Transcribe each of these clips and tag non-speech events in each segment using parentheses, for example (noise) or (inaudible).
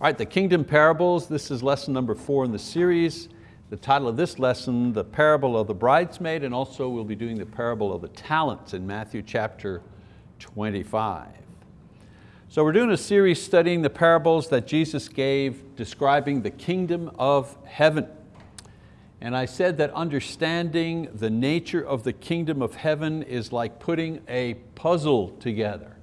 All right, the kingdom parables, this is lesson number four in the series. The title of this lesson, the parable of the bridesmaid, and also we'll be doing the parable of the talents in Matthew chapter 25. So we're doing a series studying the parables that Jesus gave describing the kingdom of heaven. And I said that understanding the nature of the kingdom of heaven is like putting a puzzle together.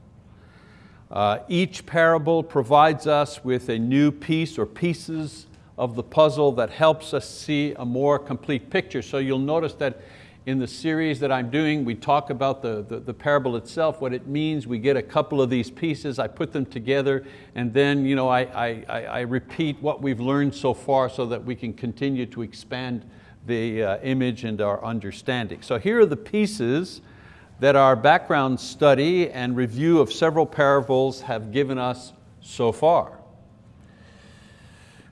Uh, each parable provides us with a new piece or pieces of the puzzle that helps us see a more complete picture. So you'll notice that in the series that I'm doing, we talk about the, the, the, parable itself, what it means. We get a couple of these pieces, I put them together, and then you know, I, I, I repeat what we've learned so far so that we can continue to expand the uh, image and our understanding. So here are the pieces that our background study and review of several parables have given us so far.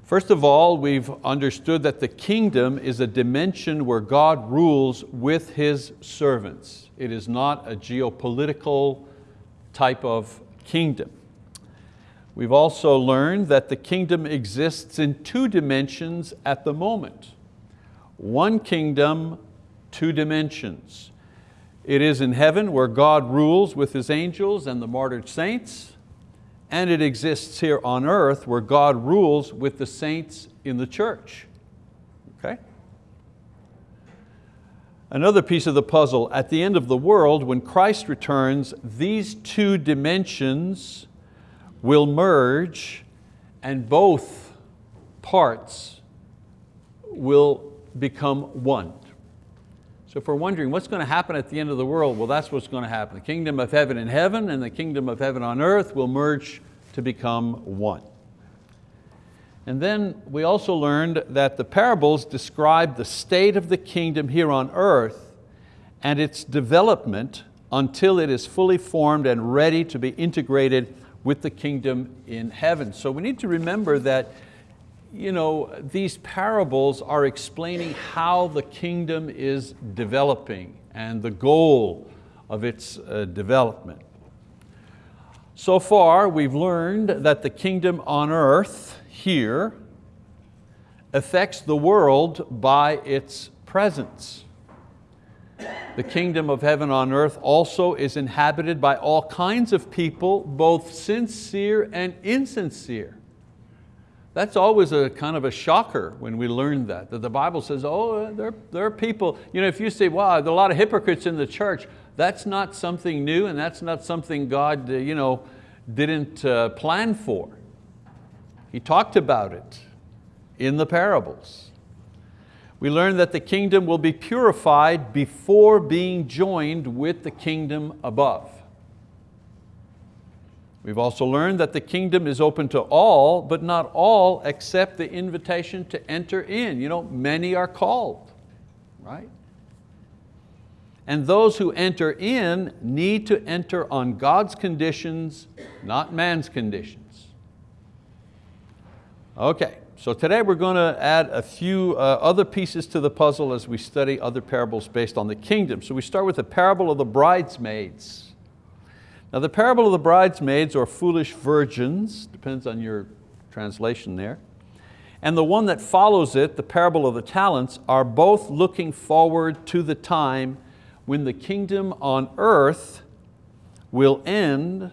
First of all, we've understood that the kingdom is a dimension where God rules with His servants. It is not a geopolitical type of kingdom. We've also learned that the kingdom exists in two dimensions at the moment. One kingdom, two dimensions. It is in heaven where God rules with His angels and the martyred saints, and it exists here on earth where God rules with the saints in the church. Okay? Another piece of the puzzle, at the end of the world, when Christ returns, these two dimensions will merge and both parts will become one. So if we're wondering what's going to happen at the end of the world, well that's what's going to happen. The kingdom of heaven in heaven and the kingdom of heaven on earth will merge to become one. And then we also learned that the parables describe the state of the kingdom here on earth and its development until it is fully formed and ready to be integrated with the kingdom in heaven. So we need to remember that you know, these parables are explaining how the kingdom is developing and the goal of its uh, development. So far we've learned that the kingdom on earth here affects the world by its presence. The kingdom of heaven on earth also is inhabited by all kinds of people, both sincere and insincere. That's always a kind of a shocker when we learn that, that the Bible says, oh, there, there are people, you know, if you say, wow, there are a lot of hypocrites in the church, that's not something new and that's not something God uh, you know, didn't uh, plan for. He talked about it in the parables. We learn that the kingdom will be purified before being joined with the kingdom above. We've also learned that the kingdom is open to all, but not all accept the invitation to enter in. You know, many are called, right? And those who enter in need to enter on God's conditions, not man's conditions. Okay, so today we're going to add a few uh, other pieces to the puzzle as we study other parables based on the kingdom. So we start with the parable of the bridesmaids. Now the parable of the bridesmaids or foolish virgins, depends on your translation there, and the one that follows it, the parable of the talents, are both looking forward to the time when the kingdom on earth will end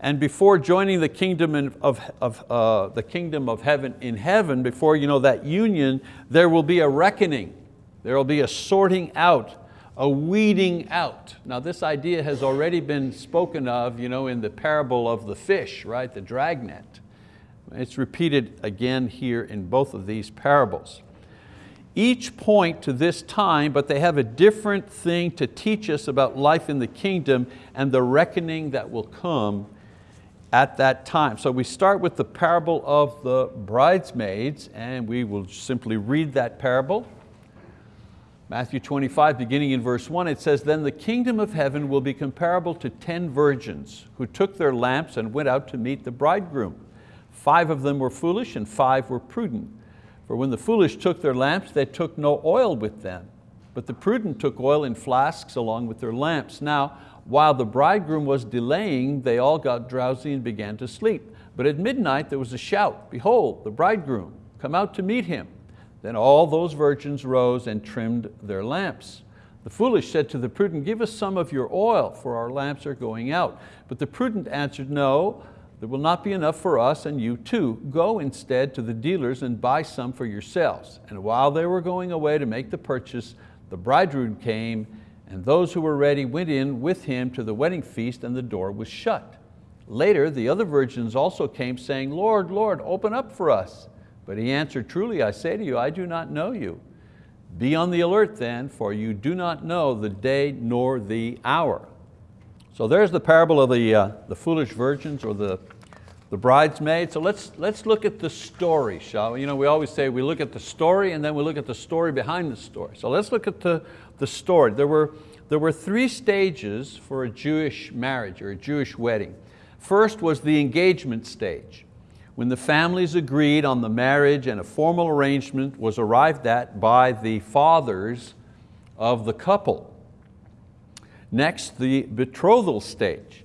and before joining the kingdom of, of uh, the kingdom of heaven in heaven, before you know, that union, there will be a reckoning. There will be a sorting out a weeding out. Now this idea has already been spoken of you know, in the parable of the fish, right? the dragnet. It's repeated again here in both of these parables. Each point to this time, but they have a different thing to teach us about life in the kingdom and the reckoning that will come at that time. So we start with the parable of the bridesmaids and we will simply read that parable Matthew 25, beginning in verse one, it says, Then the kingdom of heaven will be comparable to ten virgins who took their lamps and went out to meet the bridegroom. Five of them were foolish and five were prudent. For when the foolish took their lamps, they took no oil with them. But the prudent took oil in flasks along with their lamps. Now, while the bridegroom was delaying, they all got drowsy and began to sleep. But at midnight there was a shout, behold, the bridegroom, come out to meet him. Then all those virgins rose and trimmed their lamps. The foolish said to the prudent, give us some of your oil, for our lamps are going out. But the prudent answered, no, there will not be enough for us and you too. Go instead to the dealers and buy some for yourselves. And while they were going away to make the purchase, the bridegroom came and those who were ready went in with him to the wedding feast and the door was shut. Later, the other virgins also came saying, Lord, Lord, open up for us. But he answered, truly I say to you, I do not know you. Be on the alert then, for you do not know the day nor the hour. So there's the parable of the, uh, the foolish virgins or the, the bridesmaids. So let's, let's look at the story, shall we? You know, we always say we look at the story and then we look at the story behind the story. So let's look at the, the story. There were, there were three stages for a Jewish marriage or a Jewish wedding. First was the engagement stage when the families agreed on the marriage and a formal arrangement was arrived at by the fathers of the couple. Next, the betrothal stage.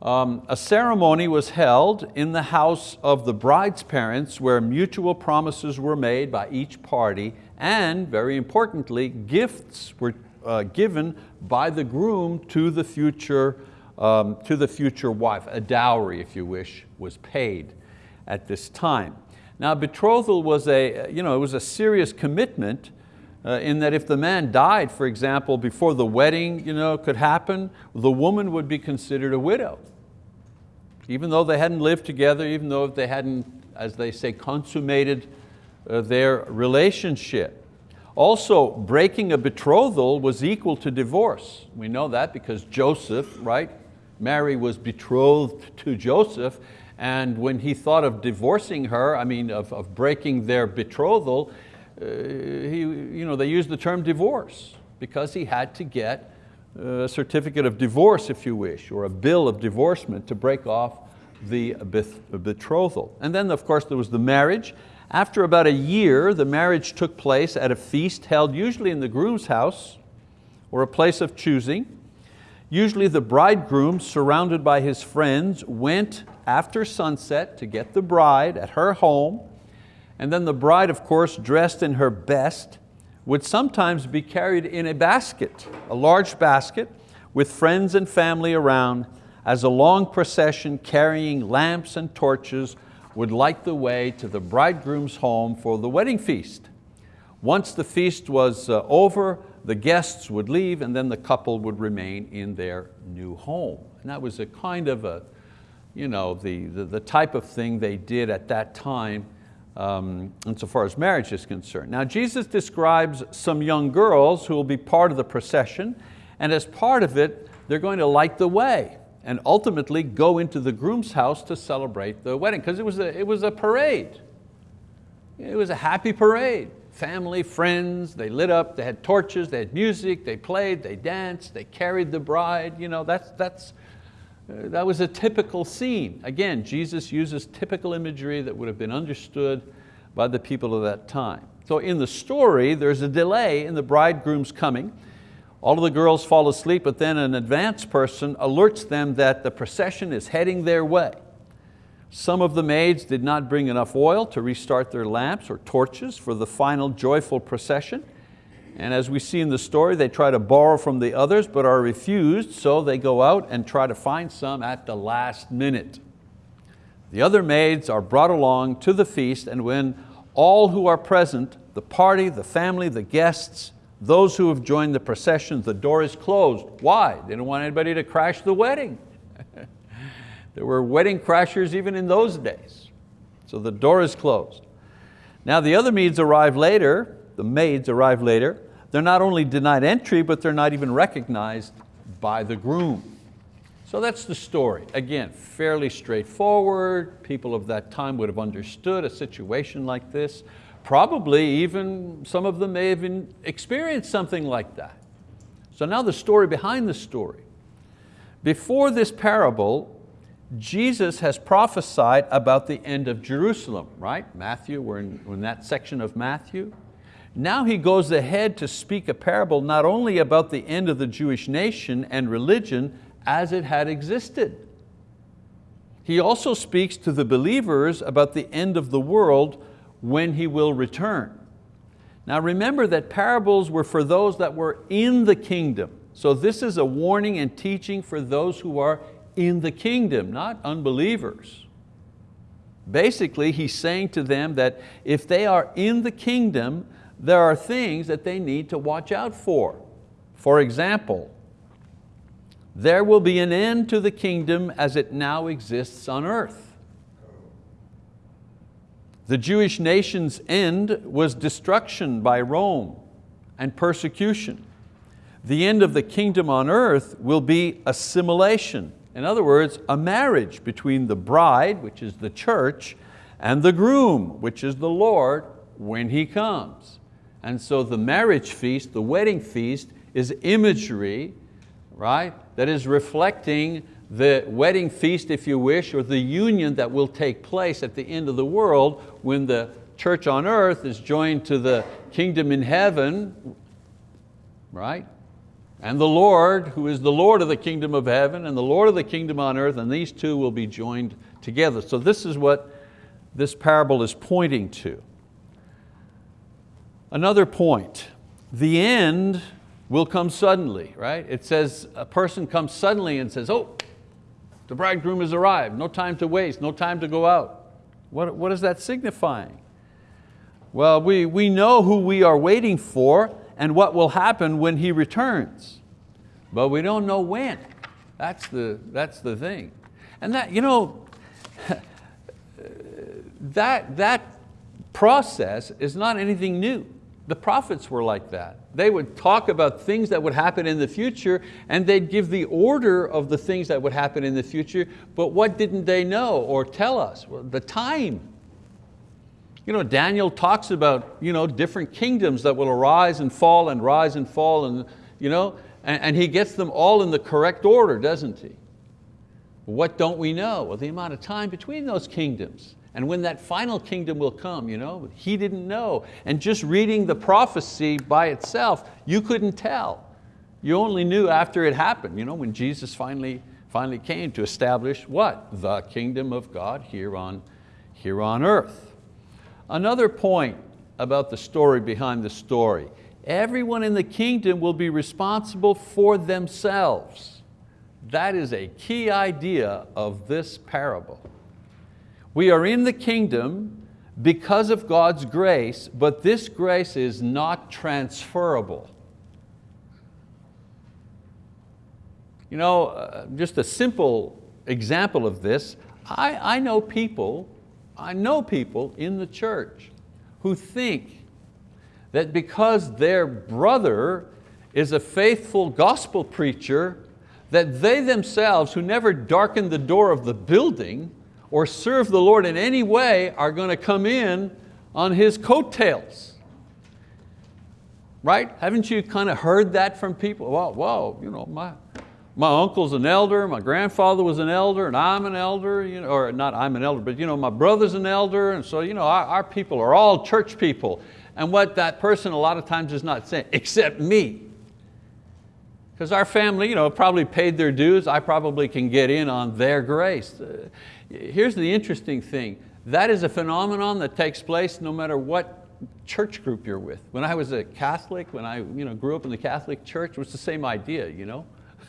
Um, a ceremony was held in the house of the bride's parents where mutual promises were made by each party and, very importantly, gifts were uh, given by the groom to the future um, to the future wife. A dowry, if you wish, was paid at this time. Now betrothal was a, you know, it was a serious commitment uh, in that if the man died, for example, before the wedding you know, could happen, the woman would be considered a widow. Even though they hadn't lived together, even though they hadn't, as they say, consummated uh, their relationship. Also, breaking a betrothal was equal to divorce. We know that because Joseph, right? Mary was betrothed to Joseph and when he thought of divorcing her, I mean, of, of breaking their betrothal, uh, he, you know, they used the term divorce because he had to get a certificate of divorce, if you wish, or a bill of divorcement to break off the betrothal. And then of course there was the marriage. After about a year, the marriage took place at a feast held usually in the groom's house or a place of choosing. Usually the bridegroom, surrounded by his friends, went after sunset to get the bride at her home. And then the bride, of course, dressed in her best, would sometimes be carried in a basket, a large basket, with friends and family around, as a long procession carrying lamps and torches would light the way to the bridegroom's home for the wedding feast. Once the feast was uh, over, the guests would leave and then the couple would remain in their new home. And that was a kind of a, you know, the, the, the type of thing they did at that time um, insofar as marriage is concerned. Now Jesus describes some young girls who will be part of the procession and as part of it, they're going to light the way and ultimately go into the groom's house to celebrate the wedding because it, was a, it was a parade. It was a happy parade family, friends, they lit up, they had torches, they had music, they played, they danced, they carried the bride. You know, that's, that's, Uh, that was a typical scene. Again, Jesus uses typical imagery that would have been understood by the people of that time. So in the story, there's a delay in the bridegroom's coming. All of the girls fall asleep, but then an advanced person alerts them that the procession is heading their way. Some of the maids did not bring enough oil to restart their lamps or torches for the final joyful procession. And as we see in the story, they try to borrow from the others but are refused, so they go out and try to find some at the last minute. The other maids are brought along to the feast and when all who are present, the party, the family, the guests, those who have joined the procession, the door is closed. Why? They don't want anybody to crash the wedding. (laughs) There were wedding crashers even in those days. So the door is closed. Now the other maids arrive later, the maids arrive later, they're not only denied entry, but they're not even recognized by the groom. So that's the story. Again, fairly straightforward. People of that time would have understood a situation like this. Probably even some of them may have experienced something like that. So now the story behind the story. Before this parable, Jesus has prophesied about the end of Jerusalem, right? Matthew, we're in, we're in that section of Matthew. Now he goes ahead to speak a parable not only about the end of the Jewish nation and religion as it had existed. he also speaks to the believers about the end of the world when He will return. Now remember that parables were for those that were in the kingdom. So this is a warning and teaching for those who are in the kingdom, not unbelievers. Basically, he's saying to them that if they are in the kingdom, there are things that they need to watch out for. For example, there will be an end to the kingdom as it now exists on earth. The Jewish nation's end was destruction by Rome and persecution. The end of the kingdom on earth will be assimilation. In other words, a marriage between the bride, which is the church, and the groom, which is the Lord, when He comes. And so the marriage feast, the wedding feast, is imagery, right, that is reflecting the wedding feast, if you wish, or the union that will take place at the end of the world when the church on earth is joined to the kingdom in heaven, right? And the Lord, who is the Lord of the kingdom of heaven and the Lord of the kingdom on earth, and these two will be joined together. So this is what this parable is pointing to. Another point, the end will come suddenly, right? It says a person comes suddenly and says, oh, the bridegroom has arrived, no time to waste, no time to go out. What, what is that signifying? Well, we, we know who we are waiting for and what will happen when He returns, but we don't know when. That's the, that's the thing. And that, you know, (laughs) that, that process is not anything new. The prophets were like that. They would talk about things that would happen in the future and they'd give the order of the things that would happen in the future, but what didn't they know or tell us? Well, the time. You know, Daniel talks about you know, different kingdoms that will arise and fall and rise and fall and, you know, and, and he gets them all in the correct order, doesn't he? What don't we know? Well, the amount of time between those kingdoms and when that final kingdom will come, you know, he didn't know. And just reading the prophecy by itself, you couldn't tell. You only knew after it happened, you know, when Jesus finally, finally came to establish what? The kingdom of God here on, here on earth. Another point about the story behind the story. Everyone in the kingdom will be responsible for themselves. That is a key idea of this parable. We are in the kingdom because of God's grace, but this grace is not transferable. You know, uh, just a simple example of this, I, I know people, I know people in the church who think that because their brother is a faithful gospel preacher, that they themselves, who never darkened the door of the building, or serve the Lord in any way are going to come in on his coattails. Right? Haven't you kind of heard that from people? Well, whoa, you know, my, my uncle's an elder, my grandfather was an elder, and I'm an elder, you know, or not I'm an elder, but you know, my brother's an elder, and so you know, our, our people are all church people. And what that person a lot of times is not saying, except me. Because our family you know, probably paid their dues, I probably can get in on their grace. Uh, here's the interesting thing. That is a phenomenon that takes place no matter what church group you're with. When I was a Catholic, when I you know, grew up in the Catholic church, it was the same idea. You know?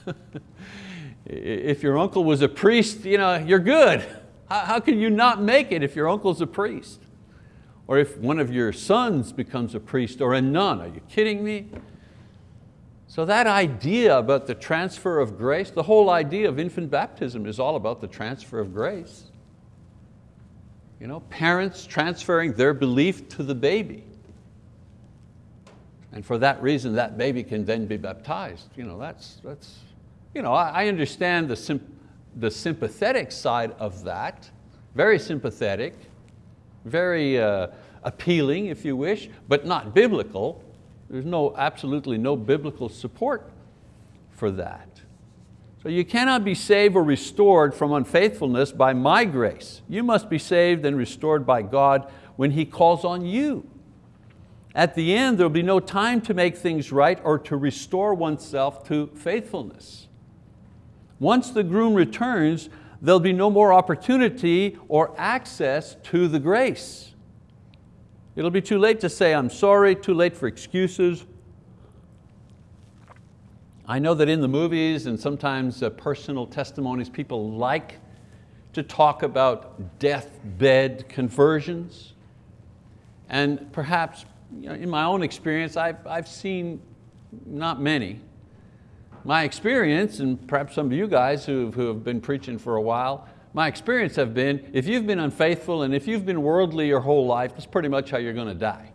(laughs) if your uncle was a priest, you know, you're good. How, how can you not make it if your uncle's a priest? Or if one of your sons becomes a priest or a nun, are you kidding me? So that idea about the transfer of grace, the whole idea of infant baptism is all about the transfer of grace. You know, parents transferring their belief to the baby. And for that reason, that baby can then be baptized. You know, that's, that's, you know, I, understand the, the sympathetic side of that, very sympathetic, very uh, appealing, if you wish, but not biblical. There's no, absolutely no biblical support for that. So you cannot be saved or restored from unfaithfulness by my grace. You must be saved and restored by God when He calls on you. At the end, there'll be no time to make things right or to restore oneself to faithfulness. Once the groom returns, there'll be no more opportunity or access to the grace. It'll be too late to say, I'm sorry, too late for excuses. I know that in the movies and sometimes uh, personal testimonies, people like to talk about deathbed conversions. And perhaps you know, in my own experience, I've, I've seen not many. My experience, and perhaps some of you guys who, who have been preaching for a while, my experience have been, if you've been unfaithful and if you've been worldly your whole life, that's pretty much how you're going to die.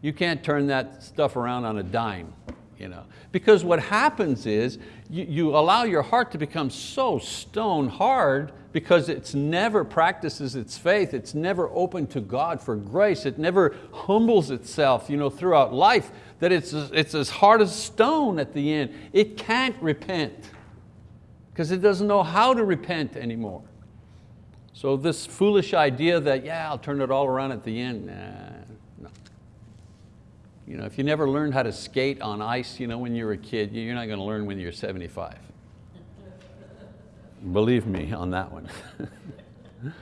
You can't turn that stuff around on a dime. You know? Because what happens is you, you allow your heart to become so stone hard because it's never practices its faith, it's never open to God for grace, it never humbles itself you know, throughout life, that it's, it's as hard as stone at the end. It can't repent because it doesn't know how to repent anymore. So this foolish idea that, yeah, I'll turn it all around at the end, nah, you know, if you never learned how to skate on ice you know, when you were a kid, you're not going to learn when you're 75. Believe me on that one. (laughs)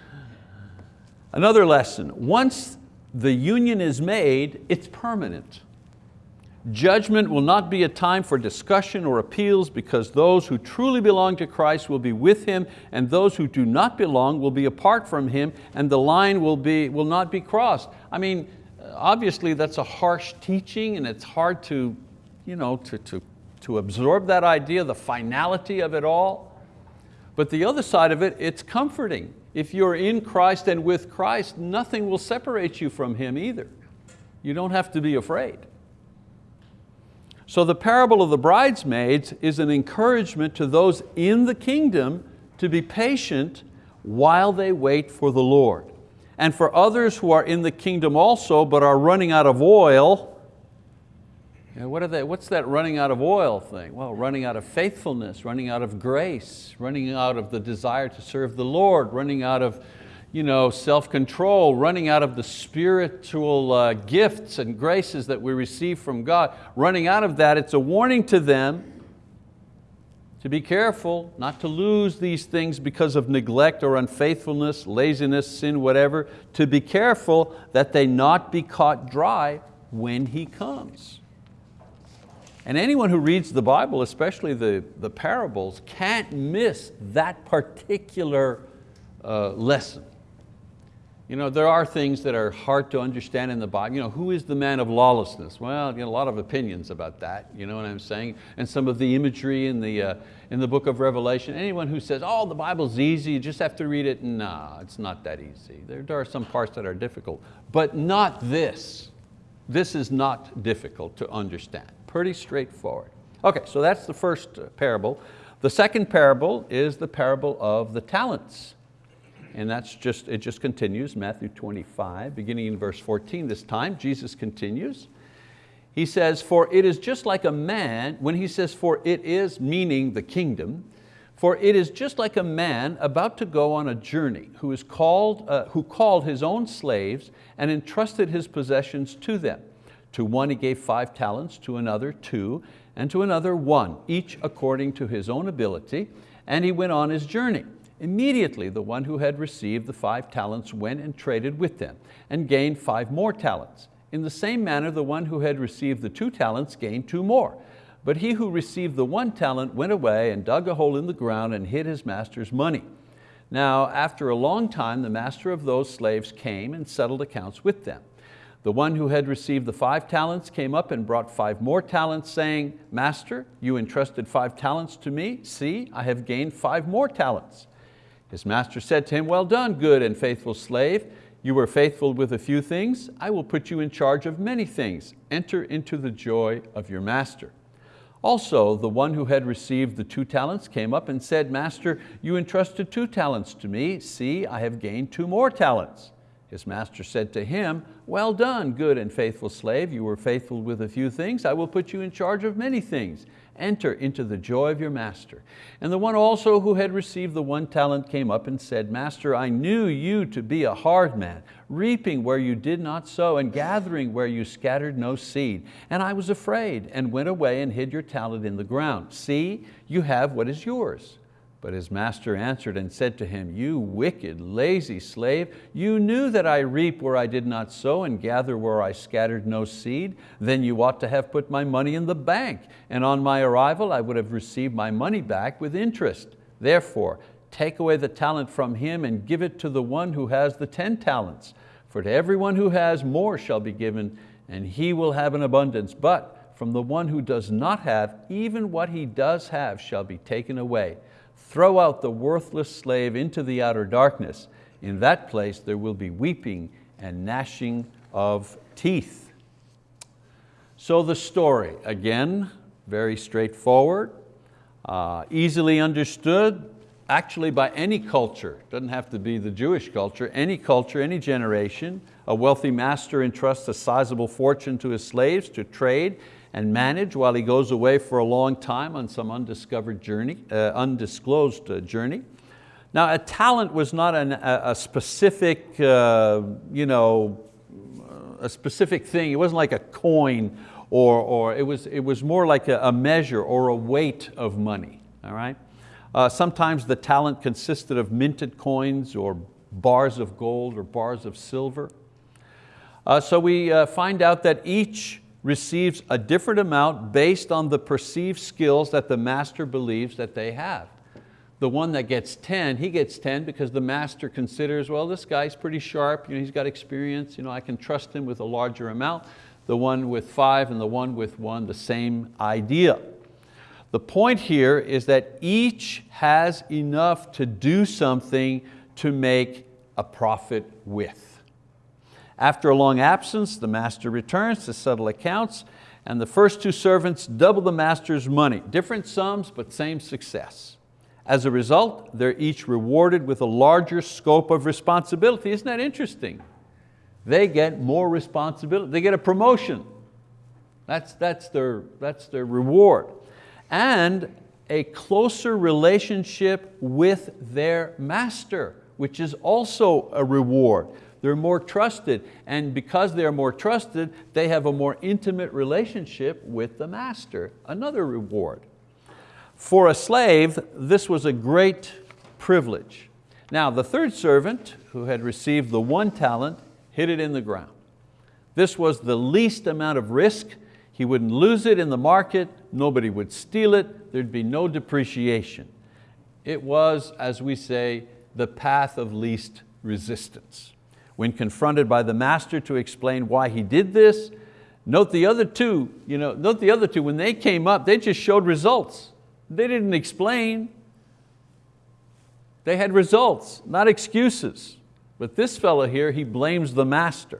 Another lesson, once the union is made, it's permanent. Judgment will not be a time for discussion or appeals because those who truly belong to Christ will be with Him and those who do not belong will be apart from Him and the line will, be, will not be crossed. I mean, obviously that's a harsh teaching and it's hard to, you know, to, to, to absorb that idea, the finality of it all. But the other side of it, it's comforting. If you're in Christ and with Christ, nothing will separate you from Him either. You don't have to be afraid. So the parable of the bridesmaids is an encouragement to those in the kingdom to be patient while they wait for the Lord and for others who are in the kingdom also but are running out of oil, what are they, what's that running out of oil thing? Well, running out of faithfulness, running out of grace, running out of the desire to serve the Lord, running out of you know, self-control, running out of the spiritual uh, gifts and graces that we receive from God. Running out of that, it's a warning to them to be careful not to lose these things because of neglect or unfaithfulness, laziness, sin, whatever, to be careful that they not be caught dry when He comes. And anyone who reads the Bible, especially the, the parables, can't miss that particular uh, lesson. You know, there are things that are hard to understand in the Bible. You know, who is the man of lawlessness? Well, you know, a lot of opinions about that, you know what I'm saying? And some of the imagery in the, uh, in the book of Revelation. Anyone who says, oh, the Bible's easy, you just have to read it, no, it's not that easy. There, there are some parts that are difficult, but not this. This is not difficult to understand, pretty straightforward. Okay, so that's the first uh, parable. The second parable is the parable of the talents and that's just, it just continues, Matthew 25, beginning in verse 14 this time, Jesus continues. He says, for it is just like a man, when he says for it is, meaning the kingdom, for it is just like a man about to go on a journey who, is called, uh, who called his own slaves and entrusted his possessions to them. To one he gave five talents, to another two, and to another one, each according to his own ability, and he went on his journey. Immediately the one who had received the five talents went and traded with them and gained five more talents. In the same manner the one who had received the two talents gained two more. But he who received the one talent went away and dug a hole in the ground and hid his master's money. Now after a long time the master of those slaves came and settled accounts with them. The one who had received the five talents came up and brought five more talents, saying, Master, you entrusted five talents to me. See, I have gained five more talents. His master said to him, well done, good and faithful slave. You were faithful with a few things, I will put you in charge of many things. Enter into the joy of your master. Also, the one who had received the two talents came up and said, Master, you entrusted two talents to me. See, I have gained two more talents. His master said to him, well done, good and faithful slave. You were faithful with a few things. I will put you in charge of many things enter into the joy of your master. And the one also who had received the one talent came up and said, Master, I knew you to be a hard man, reaping where you did not sow and gathering where you scattered no seed. And I was afraid and went away and hid your talent in the ground. See, you have what is yours. But his master answered and said to him, You wicked, lazy slave, you knew that I reap where I did not sow and gather where I scattered no seed. Then you ought to have put my money in the bank, and on my arrival I would have received my money back with interest. Therefore, take away the talent from him and give it to the one who has the ten talents. For to everyone who has more shall be given, and he will have an abundance. But from the one who does not have, even what he does have shall be taken away. Throw out the worthless slave into the outer darkness. In that place there will be weeping and gnashing of teeth. So the story, again, very straightforward, uh, easily understood, actually by any culture, doesn't have to be the Jewish culture, any culture, any generation, a wealthy master entrusts a sizable fortune to his slaves to trade and manage while he goes away for a long time on some undiscovered journey, uh, undisclosed uh, journey. Now a talent was not an, a, a, specific, uh, you know, a specific thing. It wasn't like a coin or, or it, was, it was more like a, a measure or a weight of money, all right? Uh, sometimes the talent consisted of minted coins or bars of gold or bars of silver. Uh, so we uh, find out that each receives a different amount based on the perceived skills that the master believes that they have. The one that gets 10, he gets 10 because the master considers, well, this guy's pretty sharp, you know, he's got experience, you know, I can trust him with a larger amount. The one with five and the one with one, the same idea. The point here is that each has enough to do something to make a profit with. After a long absence, the master returns to settle accounts and the first two servants double the master's money. Different sums, but same success. As a result, they're each rewarded with a larger scope of responsibility. Isn't that interesting? They get more responsibility, they get a promotion. That's, that's, their, that's their reward. And a closer relationship with their master, which is also a reward. They're more trusted, and because they're more trusted, they have a more intimate relationship with the master, another reward. For a slave, this was a great privilege. Now, the third servant, who had received the one talent, hid it in the ground. This was the least amount of risk. He wouldn't lose it in the market, nobody would steal it, there'd be no depreciation. It was, as we say, the path of least resistance. When confronted by the master to explain why he did this, note the other two, you know, note the other two, when they came up, they just showed results. They didn't explain. They had results, not excuses. But this fellow here, he blames the master.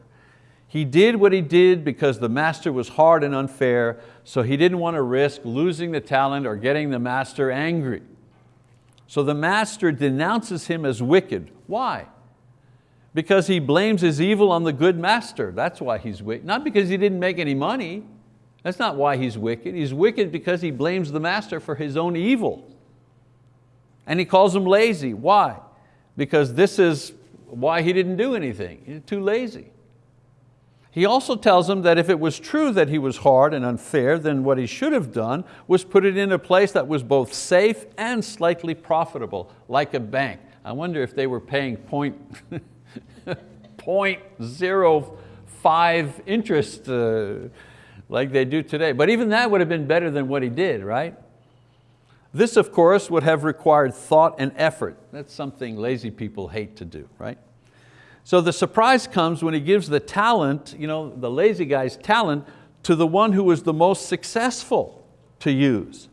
He did what he did because the master was hard and unfair, so he didn't want to risk losing the talent or getting the master angry. So the master denounces him as wicked. Why? Because he blames his evil on the good master. That's why he's wicked. Not because he didn't make any money. That's not why he's wicked. He's wicked because he blames the master for his own evil. And he calls him lazy. Why? Because this is why he didn't do anything. He's too lazy. He also tells him that if it was true that he was hard and unfair, then what he should have done was put it in a place that was both safe and slightly profitable, like a bank. I wonder if they were paying point (laughs) 0.05 interest uh, like they do today. But even that would have been better than what he did, right? This, of course, would have required thought and effort. That's something lazy people hate to do, right? So the surprise comes when he gives the talent, you know, the lazy guy's talent, to the one who was the most successful to use.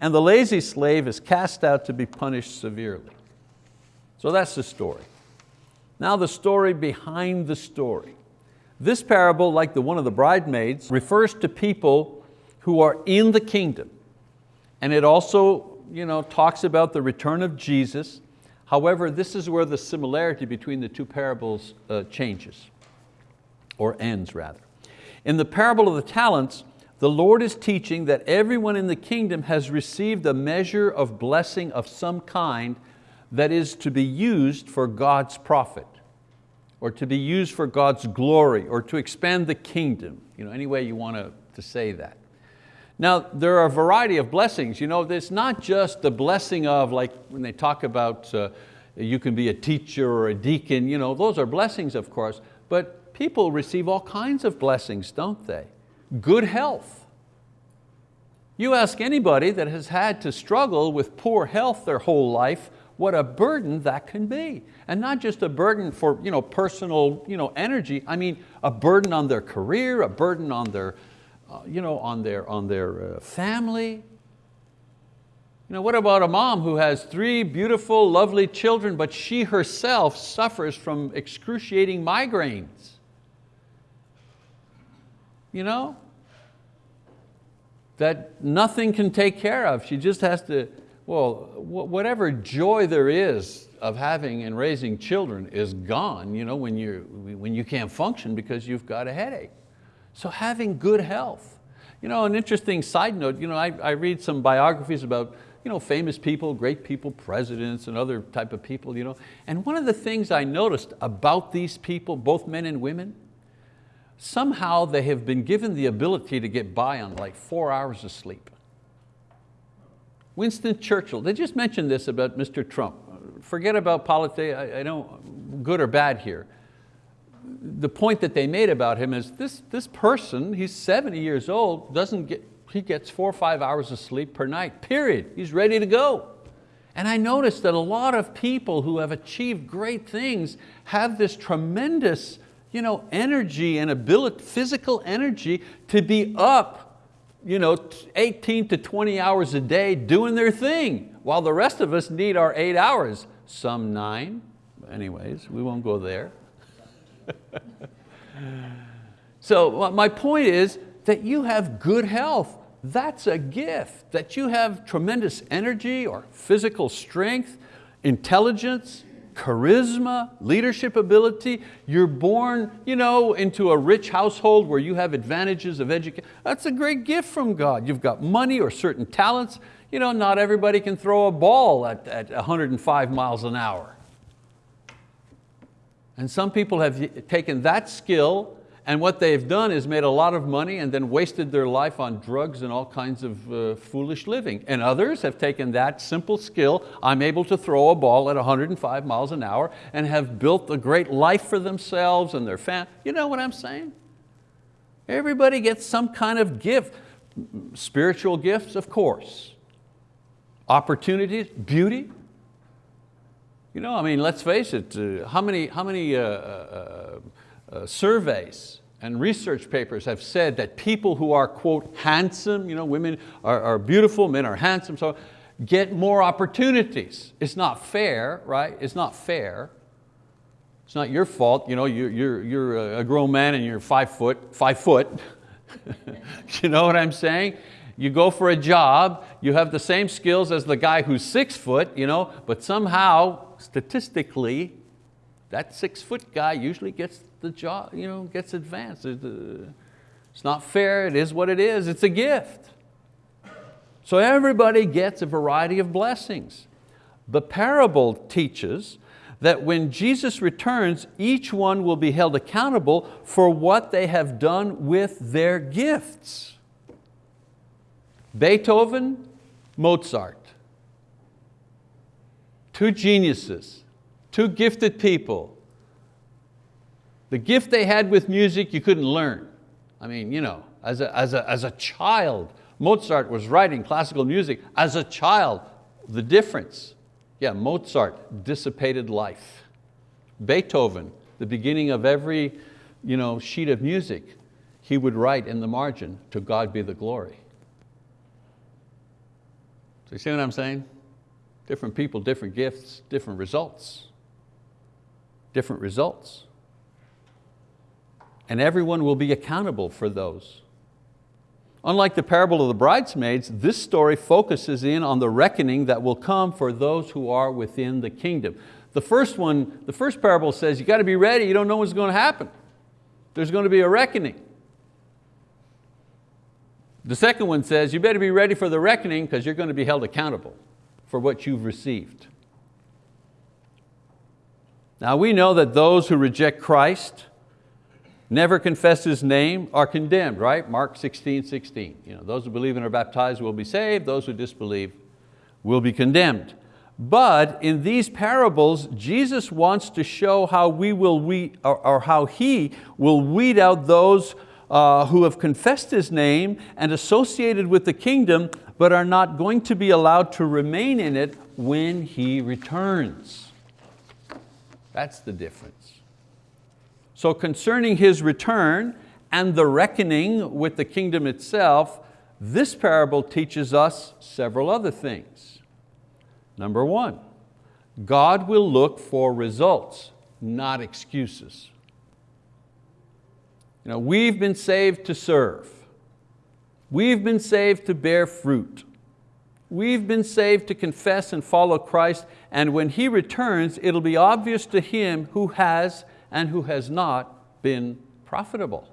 And the lazy slave is cast out to be punished severely. So that's the story. Now the story behind the story. This parable, like the one of the bridesmaids, refers to people who are in the kingdom. And it also you know, talks about the return of Jesus. However, this is where the similarity between the two parables uh, changes, or ends rather. In the parable of the talents, the Lord is teaching that everyone in the kingdom has received a measure of blessing of some kind that is to be used for God's profit or to be used for God's glory or to expand the kingdom, you know, any way you want to, to say that. Now, there are a variety of blessings. You know, it's not just the blessing of, like when they talk about uh, you can be a teacher or a deacon, you know, those are blessings, of course, but people receive all kinds of blessings, don't they? Good health. You ask anybody that has had to struggle with poor health their whole life, what a burden that can be. And not just a burden for you know, personal you know, energy, I mean a burden on their career, a burden on their, uh, you know, on their, on their uh, family. You know, what about a mom who has three beautiful, lovely children, but she herself suffers from excruciating migraines? You know, that nothing can take care of. She just has to, well, whatever joy there is of having and raising children is gone you know, when, you when you can't function because you've got a headache. So having good health. You know, an interesting side note, you know, I, I read some biographies about you know, famous people, great people, presidents and other type of people. You know, and one of the things I noticed about these people, both men and women, somehow they have been given the ability to get by on like four hours of sleep. Winston Churchill, they just mentioned this about Mr. Trump. Forget about politics, I, I don't, good or bad here the point that they made about him is this, this person, he's 70 years old, doesn't get, he gets four or five hours of sleep per night, period. He's ready to go. And I noticed that a lot of people who have achieved great things have this tremendous you know, energy and ability, physical energy to be up you know, 18 to 20 hours a day doing their thing, while the rest of us need our eight hours, some nine. Anyways, we won't go there. (laughs) so my point is that you have good health. That's a gift, that you have tremendous energy or physical strength, intelligence, charisma, leadership ability. You're born you know, into a rich household where you have advantages of education. That's a great gift from God. You've got money or certain talents. You know, not everybody can throw a ball at, at 105 miles an hour. And some people have taken that skill and what they've done is made a lot of money and then wasted their life on drugs and all kinds of uh, foolish living. And others have taken that simple skill, I'm able to throw a ball at 105 miles an hour and have built a great life for themselves and their family. You know what I'm saying? Everybody gets some kind of gift. Spiritual gifts, of course. Opportunities, beauty, you know, I mean, let's face it, uh, how many, how many uh, uh, surveys and research papers have said that people who are, quote, handsome, you know, women are, are beautiful, men are handsome, so get more opportunities. It's not fair, right? It's not fair. It's not your fault, you know, you're, you're, you're a grown man and you're five foot, five foot. (laughs) you know what I'm saying? You go for a job, you have the same skills as the guy who's six foot, you know, but somehow statistically, that six foot guy usually gets the job, you know, gets advanced. Uh, it's not fair, it is what it is, it's a gift. So everybody gets a variety of blessings. The parable teaches that when Jesus returns, each one will be held accountable for what they have done with their gifts. Beethoven, Mozart, two geniuses, two gifted people. The gift they had with music you couldn't learn. I mean, you know, as a, as a, as a child, Mozart was writing classical music as a child. The difference, yeah, Mozart, dissipated life. Beethoven, the beginning of every you know, sheet of music, he would write in the margin, to God be the glory. So you see what I'm saying? Different people, different gifts, different results. Different results. And everyone will be accountable for those. Unlike the parable of the bridesmaids, this story focuses in on the reckoning that will come for those who are within the kingdom. The first one, the first parable says you got to be ready, you don't know what's going to happen. There's going to be a reckoning. The second one says you better be ready for the reckoning because you're going to be held accountable for what you've received. Now we know that those who reject Christ never confess His name are condemned, right? Mark 16, 16. You know, those who believe and are baptized will be saved, those who disbelieve will be condemned. But in these parables, Jesus wants to show how we will weed, or, or how He will weed out those uh, who have confessed His name and associated with the kingdom, but are not going to be allowed to remain in it when He returns. That's the difference. So concerning His return and the reckoning with the kingdom itself, this parable teaches us several other things. Number one, God will look for results, not excuses. You know, we've been saved to serve. We've been saved to bear fruit. We've been saved to confess and follow Christ, and when He returns, it'll be obvious to Him who has and who has not been profitable.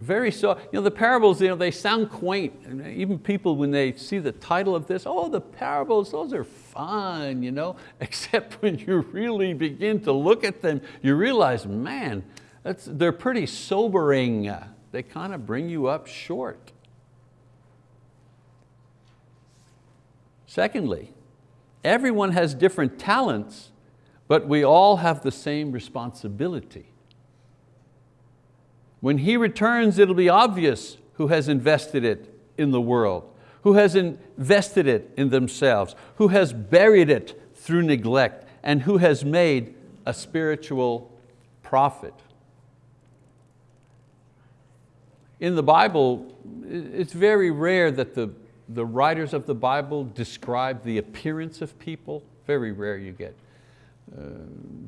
Very so, you know, the parables, you know, they sound quaint. Even people when they see the title of this, oh, the parables, those are fun, you know? (laughs) except when you really begin to look at them, you realize, man, they're pretty sobering. They kind of bring you up short. Secondly, everyone has different talents, but we all have the same responsibility. When He returns, it'll be obvious who has invested it in the world, who has invested it in themselves, who has buried it through neglect, and who has made a spiritual profit. In the Bible, it's very rare that the, the writers of the Bible describe the appearance of people. Very rare you get. Uh,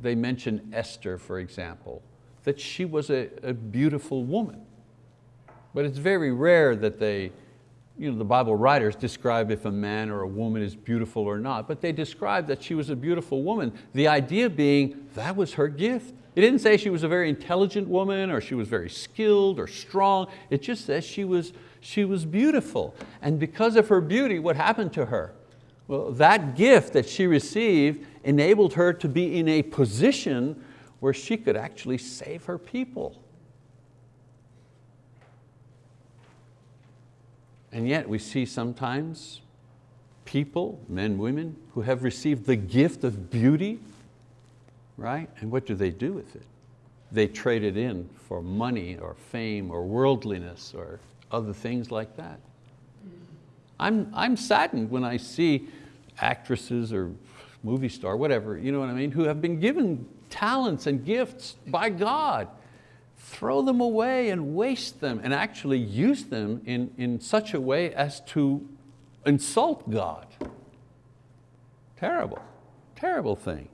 they mention Esther, for example, that she was a, a beautiful woman. But it's very rare that they, you know, the Bible writers describe if a man or a woman is beautiful or not, but they describe that she was a beautiful woman. The idea being that was her gift. It didn't say she was a very intelligent woman or she was very skilled or strong. It just says she was, she was beautiful. And because of her beauty, what happened to her? Well, that gift that she received enabled her to be in a position where she could actually save her people. And yet we see sometimes people, men, women, who have received the gift of beauty right? And what do they do with it? They trade it in for money or fame or worldliness or other things like that. I'm, I'm saddened when I see actresses or movie star, whatever, you know what I mean, who have been given talents and gifts by God, throw them away and waste them and actually use them in, in such a way as to insult God. Terrible, terrible thing.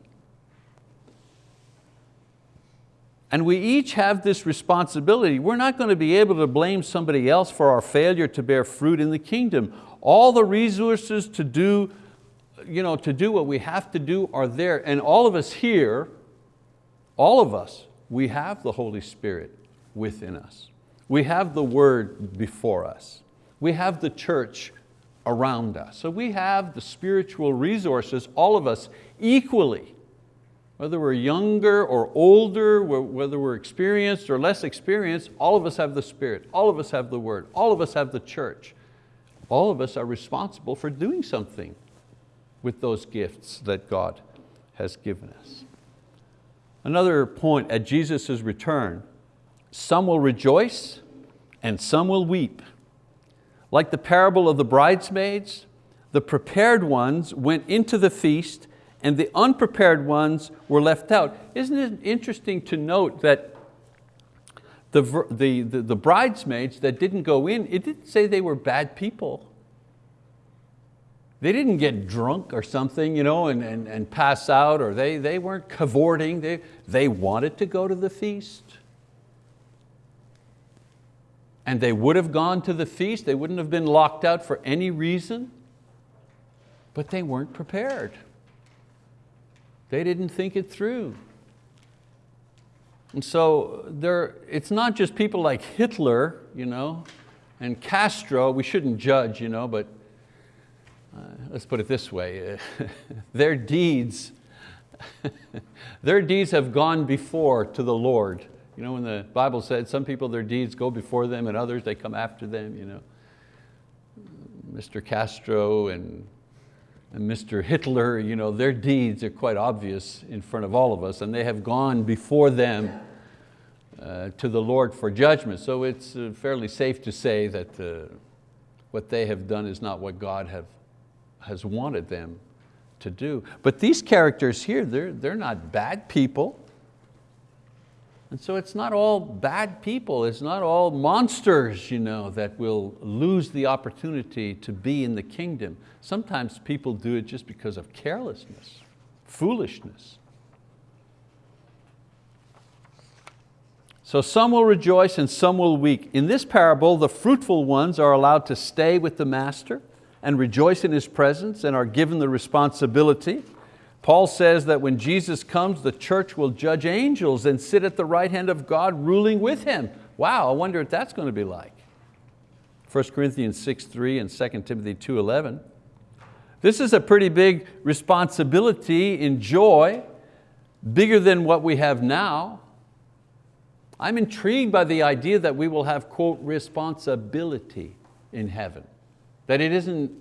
And we each have this responsibility. We're not going to be able to blame somebody else for our failure to bear fruit in the kingdom. All the resources to do, you know, to do what we have to do are there. And all of us here, all of us, we have the Holy Spirit within us. We have the word before us. We have the church around us. So we have the spiritual resources, all of us, equally whether we're younger or older, whether we're experienced or less experienced, all of us have the Spirit, all of us have the Word, all of us have the church. All of us are responsible for doing something with those gifts that God has given us. Another point, at Jesus' return, some will rejoice and some will weep. Like the parable of the bridesmaids, the prepared ones went into the feast and the unprepared ones were left out. Isn't it interesting to note that the, the, the, the bridesmaids that didn't go in, it didn't say they were bad people. They didn't get drunk or something you know, and, and, and pass out, or they, they weren't cavorting. They, they wanted to go to the feast. And they would have gone to the feast. They wouldn't have been locked out for any reason, but they weren't prepared. They didn't think it through. And so there, it's not just people like Hitler you know, and Castro, we shouldn't judge, you know, but let's put it this way, (laughs) their deeds (laughs) their deeds have gone before to the Lord. You know, when the Bible said some people, their deeds go before them and others, they come after them. You know. Mr. Castro and, and Mr. Hitler, you know, their deeds are quite obvious in front of all of us and they have gone before them uh, to the Lord for judgment. So it's uh, fairly safe to say that uh, what they have done is not what God have, has wanted them to do. But these characters here, they're, they're not bad people. And so it's not all bad people, it's not all monsters you know, that will lose the opportunity to be in the kingdom. Sometimes people do it just because of carelessness, foolishness. So some will rejoice and some will weep. In this parable, the fruitful ones are allowed to stay with the master and rejoice in his presence and are given the responsibility. Paul says that when Jesus comes, the church will judge angels and sit at the right hand of God ruling with Him. Wow, I wonder what that's going to be like. 1 Corinthians 6, 3 and 2 Timothy 2, 11. This is a pretty big responsibility in joy, bigger than what we have now. I'm intrigued by the idea that we will have, quote, responsibility in heaven. That it isn't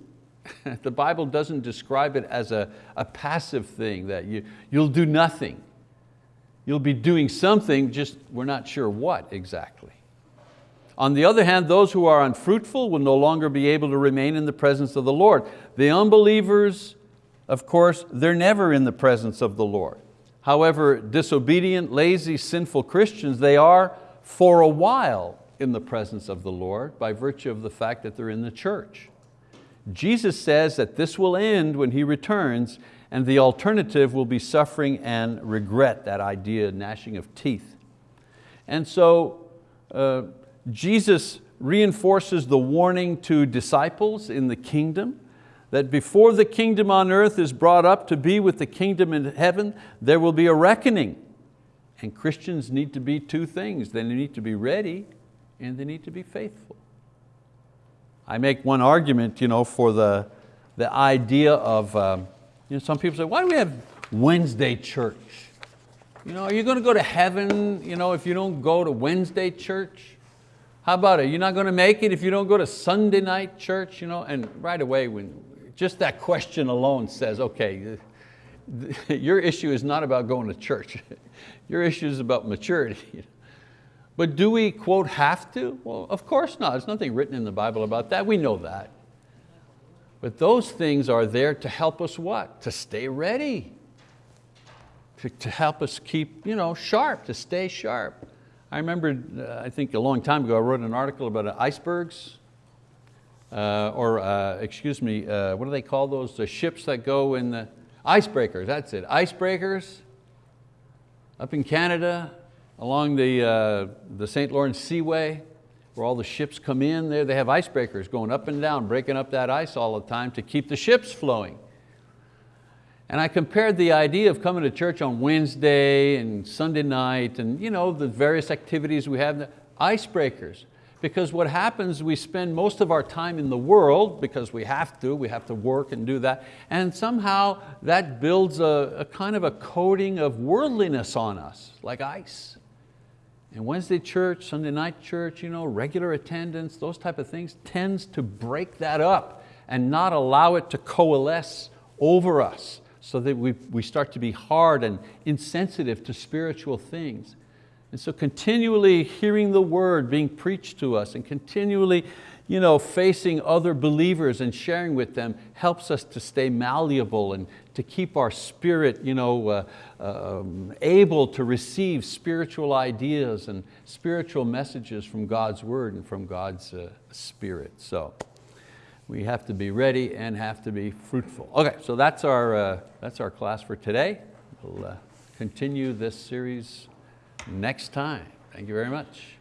(laughs) the Bible doesn't describe it as a, a passive thing, that you, you'll do nothing. You'll be doing something, just we're not sure what exactly. On the other hand, those who are unfruitful will no longer be able to remain in the presence of the Lord. The unbelievers, of course, they're never in the presence of the Lord. However, disobedient, lazy, sinful Christians, they are for a while in the presence of the Lord by virtue of the fact that they're in the church. Jesus says that this will end when He returns and the alternative will be suffering and regret, that idea, gnashing of teeth. And so uh, Jesus reinforces the warning to disciples in the kingdom that before the kingdom on earth is brought up to be with the kingdom in heaven, there will be a reckoning. And Christians need to be two things. They need to be ready and they need to be faithful. I make one argument you know, for the, the idea of, um, you know, some people say, why do we have Wednesday church? You know, are you going to go to heaven you know, if you don't go to Wednesday church? How about it? You're not going to make it if you don't go to Sunday night church? You know? And right away, when just that question alone says, okay, (laughs) your issue is not about going to church. (laughs) Your issue is about maturity. (laughs) But do we, quote, have to? Well, of course not. There's nothing written in the Bible about that. We know that. But those things are there to help us what? To stay ready. To, to help us keep you know, sharp, to stay sharp. I remember, uh, I think a long time ago, I wrote an article about icebergs, uh, or uh, excuse me, uh, what do they call those? The ships that go in the, icebreakers, that's it, icebreakers up in Canada, along the, uh, the St. Lawrence Seaway, where all the ships come in there, they have icebreakers going up and down, breaking up that ice all the time to keep the ships flowing. And I compared the idea of coming to church on Wednesday and Sunday night and you know, the various activities we have, icebreakers because what happens, we spend most of our time in the world because we have to, we have to work and do that, and somehow that builds a, a kind of a coating of worldliness on us, like ice. And Wednesday church, Sunday night church, you know, regular attendance, those type of things tends to break that up and not allow it to coalesce over us so that we, we start to be hard and insensitive to spiritual things. And so continually hearing the word being preached to us and continually you know, facing other believers and sharing with them helps us to stay malleable and to keep our spirit you know, uh, um, able to receive spiritual ideas and spiritual messages from God's word and from God's uh, spirit. So we have to be ready and have to be fruitful. Okay, so that's our, uh, that's our class for today. We'll uh, continue this series next time. Thank you very much.